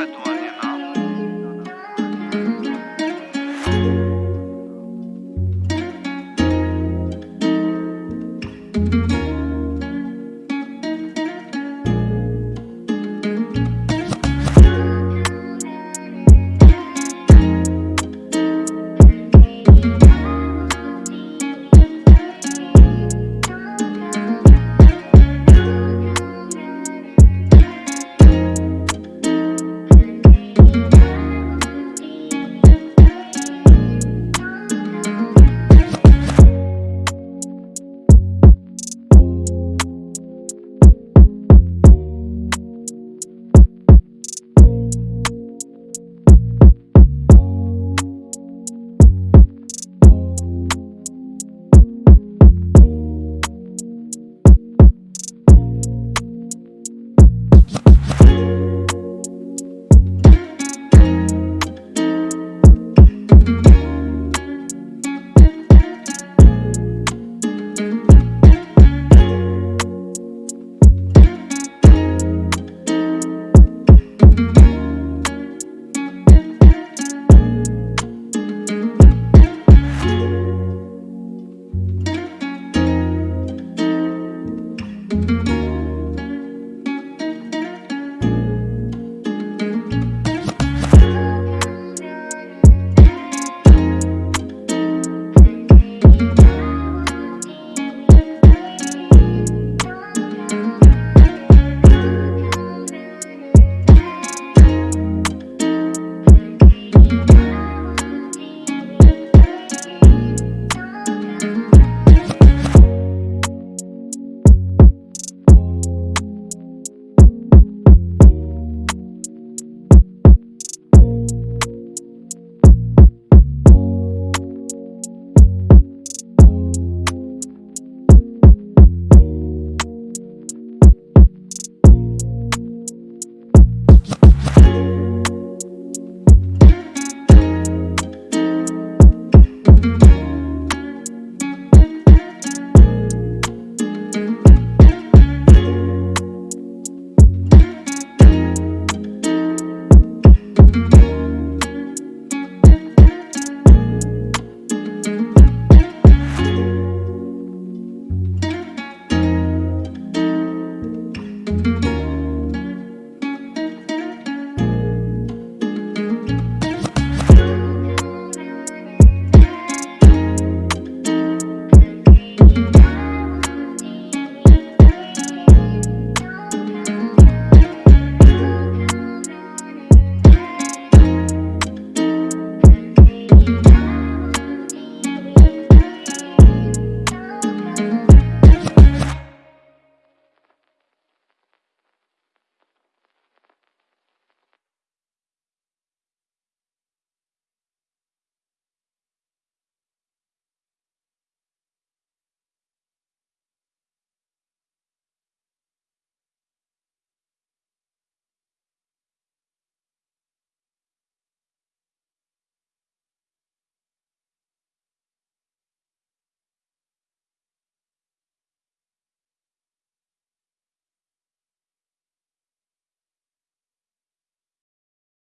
lado,